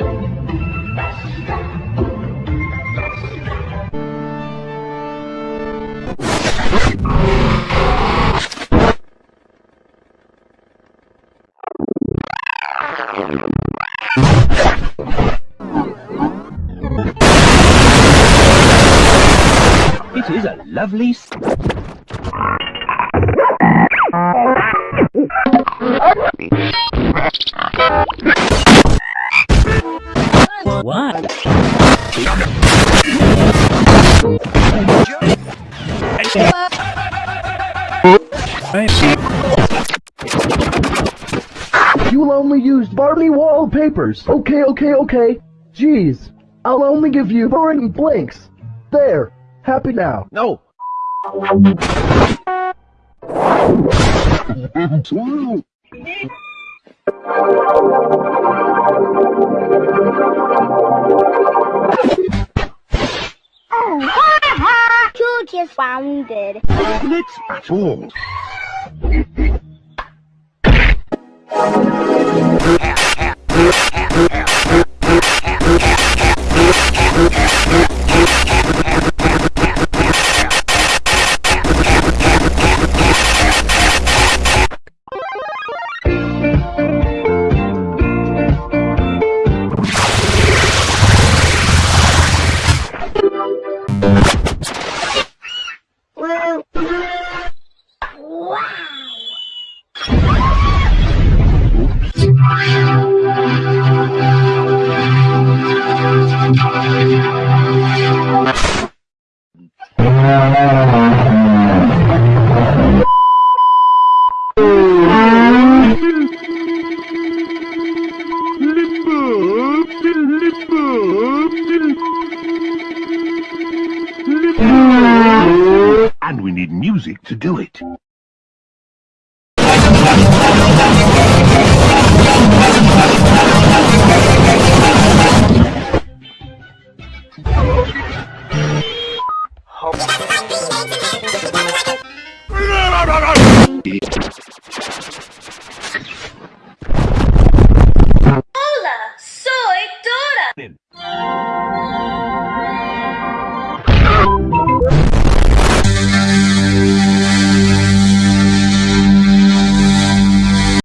It is a lovely... What? You'll only use Barbie wallpapers. Okay, okay, okay. Jeez. I'll only give you boring blinks. There. Happy now. No! George is wounded. Let's at all. And we need music to do it. Olá, sou Heitora!